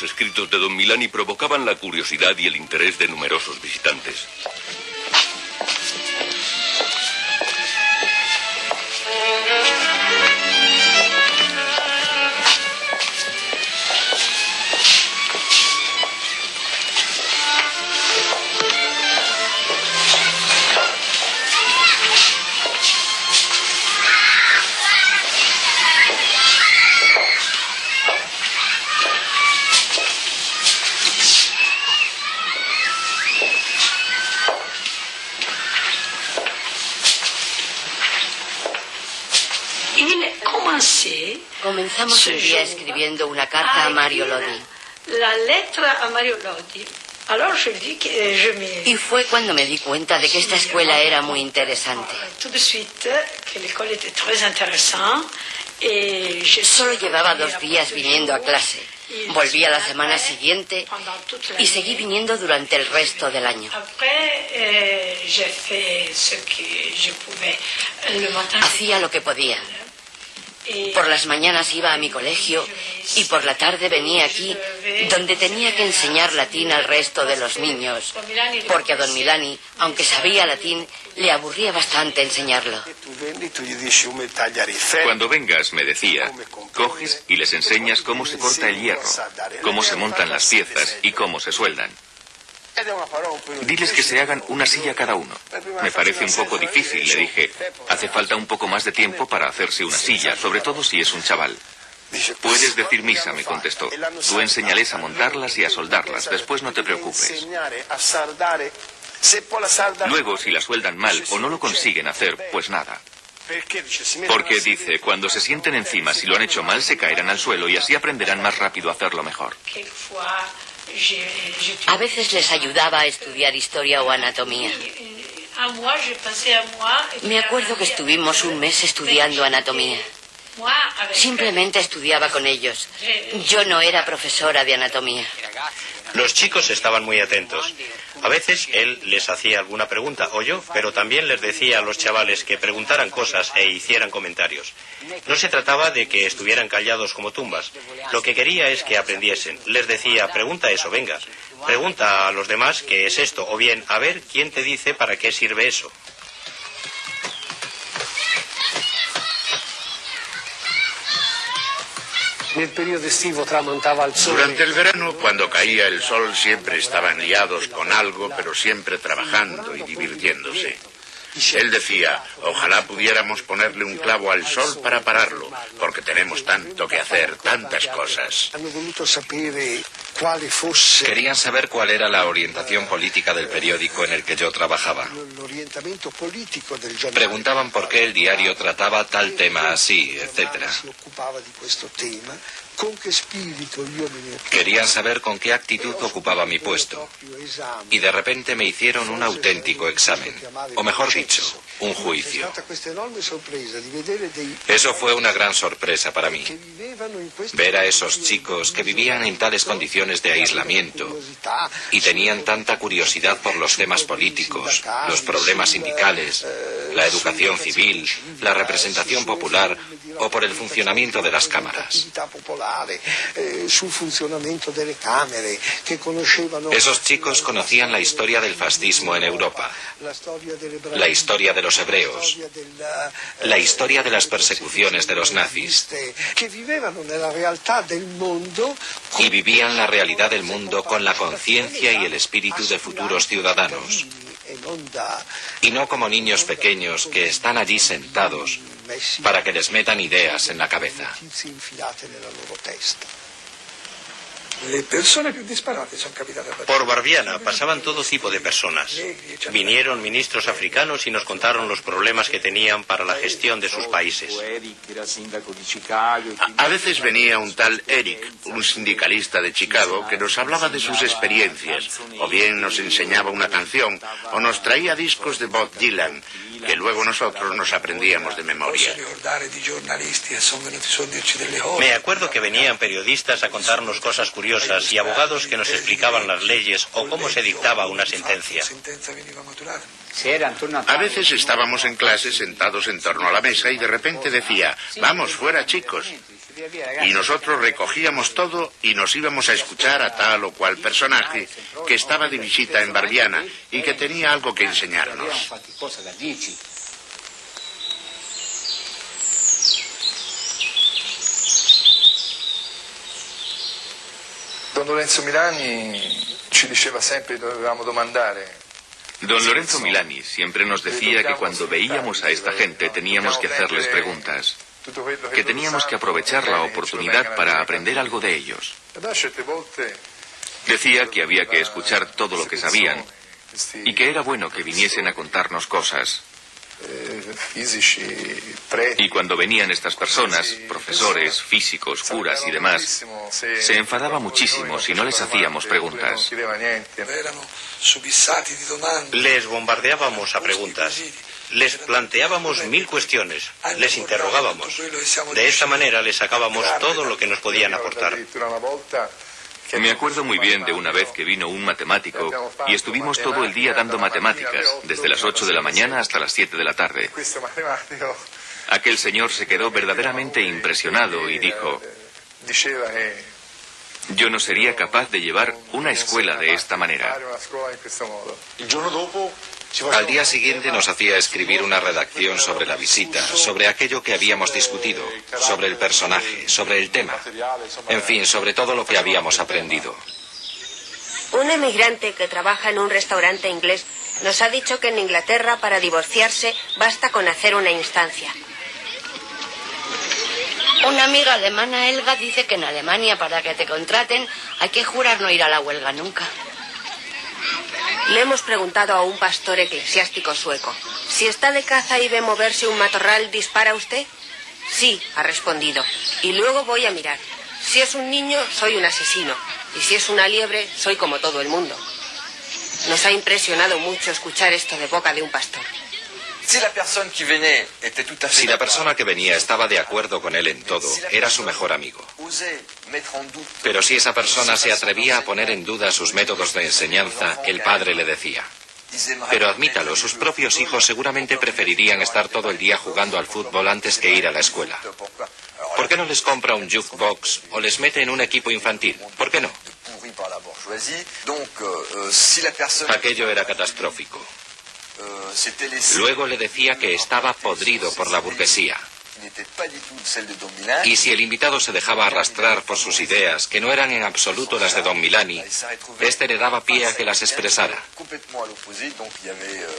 Los escritos de don Milani provocaban la curiosidad y el interés de numerosos visitantes. Comenzamos un día escribiendo una carta a Mario Lodi. La letra a Mario Lodi. Y fue cuando me di cuenta de que esta escuela era muy interesante. Solo llevaba dos días viniendo a clase. Volví a la semana siguiente y seguí viniendo durante el resto del año. Hacía lo que podía. Por las mañanas iba a mi colegio y por la tarde venía aquí, donde tenía que enseñar latín al resto de los niños, porque a don Milani, aunque sabía latín, le aburría bastante enseñarlo. Cuando vengas, me decía, coges y les enseñas cómo se corta el hierro, cómo se montan las piezas y cómo se sueldan. Diles que se hagan una silla cada uno. Me parece un poco difícil, le dije. Hace falta un poco más de tiempo para hacerse una silla, sobre todo si es un chaval. Puedes decir misa, me contestó. Tú enseñales a montarlas y a soldarlas. Después no te preocupes. Luego, si la sueldan mal o no lo consiguen hacer, pues nada. Porque dice, cuando se sienten encima, si lo han hecho mal, se caerán al suelo y así aprenderán más rápido a hacerlo mejor. A veces les ayudaba a estudiar historia o anatomía. Me acuerdo que estuvimos un mes estudiando anatomía. Simplemente estudiaba con ellos. Yo no era profesora de anatomía. Los chicos estaban muy atentos. A veces él les hacía alguna pregunta, o yo, pero también les decía a los chavales que preguntaran cosas e hicieran comentarios. No se trataba de que estuvieran callados como tumbas. Lo que quería es que aprendiesen. Les decía, pregunta eso, venga. Pregunta a los demás qué es esto, o bien, a ver quién te dice para qué sirve eso. Durante el verano, cuando caía el sol, siempre estaban liados con algo, pero siempre trabajando y divirtiéndose. Él decía, ojalá pudiéramos ponerle un clavo al sol para pararlo, porque tenemos tanto que hacer, tantas cosas. Querían saber cuál era la orientación política del periódico en el que yo trabajaba. Preguntaban por qué el diario trataba tal tema así, etc. Querían saber con qué actitud ocupaba mi puesto. Y de repente me hicieron un auténtico examen. O mejor dicho, un juicio. Eso fue una gran sorpresa para mí. Ver a esos chicos que vivían en tales condiciones de aislamiento y tenían tanta curiosidad por los temas políticos, los problemas sindicales, la educación civil, la representación popular o por el funcionamiento de las cámaras. Esos chicos conocían la historia del fascismo en Europa, la historia de los hebreos, la historia de las persecuciones de los nazis. Y vivían la realidad del mundo con la conciencia y el espíritu de futuros ciudadanos. Y no como niños pequeños que están allí sentados para que les metan ideas en la cabeza. Por Barbiana pasaban todo tipo de personas. Vinieron ministros africanos y nos contaron los problemas que tenían para la gestión de sus países. A veces venía un tal Eric, un sindicalista de Chicago, que nos hablaba de sus experiencias, o bien nos enseñaba una canción, o nos traía discos de Bob Dylan, que luego nosotros nos aprendíamos de memoria. Me acuerdo que venían periodistas a contarnos cosas curiosas y abogados que nos explicaban las leyes o cómo se dictaba una sentencia. A veces estábamos en clase sentados en torno a la mesa y de repente decía, vamos fuera chicos. Y nosotros recogíamos todo y nos íbamos a escuchar a tal o cual personaje que estaba de visita en Barbiana y que tenía algo que enseñarnos. Don Lorenzo Milani ci diceva sempre che dovevamo domandare Don Lorenzo Milani siempre nos decía que cuando veíamos a esta gente teníamos que hacerles preguntas, que teníamos que aprovechar la oportunidad para aprender algo de ellos. Decía que había que escuchar todo lo que sabían y que era bueno que viniesen a contarnos cosas. Y cuando venían estas personas, profesores, físicos, curas y demás, se enfadaba muchísimo si no les hacíamos preguntas. Les bombardeábamos a preguntas. Les planteábamos mil cuestiones, les interrogábamos. De esta manera les sacábamos todo lo que nos podían aportar. Me acuerdo muy bien de una vez que vino un matemático y estuvimos todo el día dando matemáticas, desde las 8 de la mañana hasta las 7 de la tarde. Aquel señor se quedó verdaderamente impresionado y dijo, yo no sería capaz de llevar una escuela de esta manera. Al día siguiente nos hacía escribir una redacción sobre la visita, sobre aquello que habíamos discutido, sobre el personaje, sobre el tema, en fin, sobre todo lo que habíamos aprendido. Un emigrante que trabaja en un restaurante inglés nos ha dicho que en Inglaterra para divorciarse basta con hacer una instancia. Una amiga alemana, Elga, dice que en Alemania para que te contraten hay que jurar no ir a la huelga nunca. Le hemos preguntado a un pastor eclesiástico sueco, si está de caza y ve moverse un matorral, ¿dispara usted? Sí, ha respondido. Y luego voy a mirar. Si es un niño, soy un asesino. Y si es una liebre, soy como todo el mundo. Nos ha impresionado mucho escuchar esto de boca de un pastor. Si la persona que venía estaba de acuerdo con él en todo, era su mejor amigo. Pero si esa persona se atrevía a poner en duda sus métodos de enseñanza, el padre le decía, pero admítalo, sus propios hijos seguramente preferirían estar todo el día jugando al fútbol antes que ir a la escuela. ¿Por qué no les compra un jukebox o les mete en un equipo infantil? ¿Por qué no? Aquello era catastrófico. Luego le decía que estaba podrido por la burguesía. Y si el invitado se dejaba arrastrar por sus ideas, que no eran en absoluto las de Don Milani, este le daba pie a que las expresara.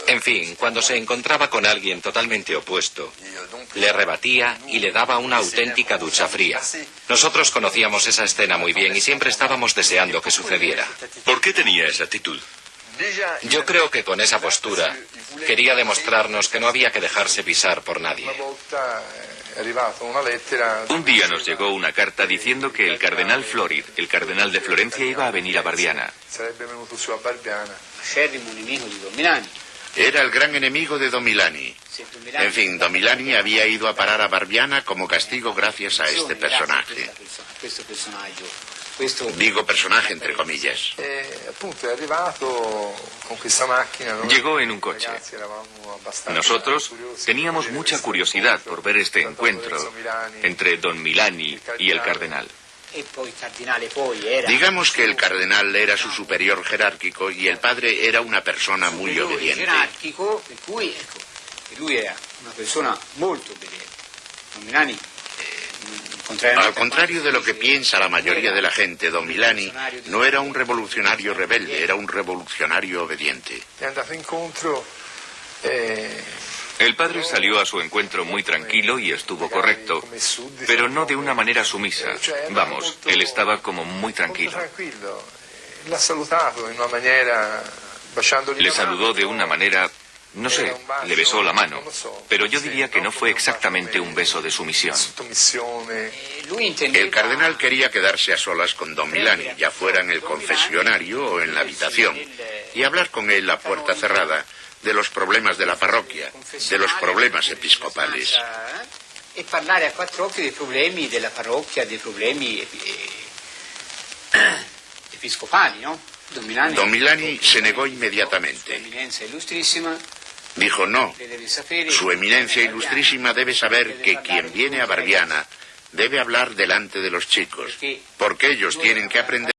En fin, cuando se encontraba con alguien totalmente opuesto, le rebatía y le daba una auténtica ducha fría. Nosotros conocíamos esa escena muy bien y siempre estábamos deseando que sucediera. ¿Por qué tenía esa actitud? Yo creo que con esa postura quería demostrarnos que no había que dejarse pisar por nadie. Un día nos llegó una carta diciendo que el cardenal Florid, el cardenal de Florencia, iba a venir a Barbiana. Era el gran enemigo de Domilani. En fin, Domilani había ido a parar a Barbiana como castigo gracias a este personaje. Digo personaje entre comillas. Llegó en un coche. Nosotros teníamos mucha curiosidad por ver este encuentro entre Don Milani y el cardenal. Digamos que el cardenal era su superior jerárquico y el padre era una persona muy obediente. Al contrario de lo que piensa la mayoría de la gente, Don Milani no era un revolucionario rebelde, era un revolucionario obediente. El padre salió a su encuentro muy tranquilo y estuvo correcto, pero no de una manera sumisa. Vamos, él estaba como muy tranquilo. Le saludó de una manera no sé, le besó la mano, pero yo diría que no fue exactamente un beso de sumisión. El cardenal quería quedarse a solas con don Milani, ya fuera en el confesionario o en la habitación, y hablar con él a puerta cerrada de los problemas de la parroquia, de los problemas episcopales. Y hablar a cuatro ojos de problemas de la parroquia, de problemas episcopales, ¿no? Don Milani se negó inmediatamente. Dijo no. Su eminencia ilustrísima debe saber que quien viene a Barbiana Debe hablar delante de los chicos, porque ellos tienen que aprender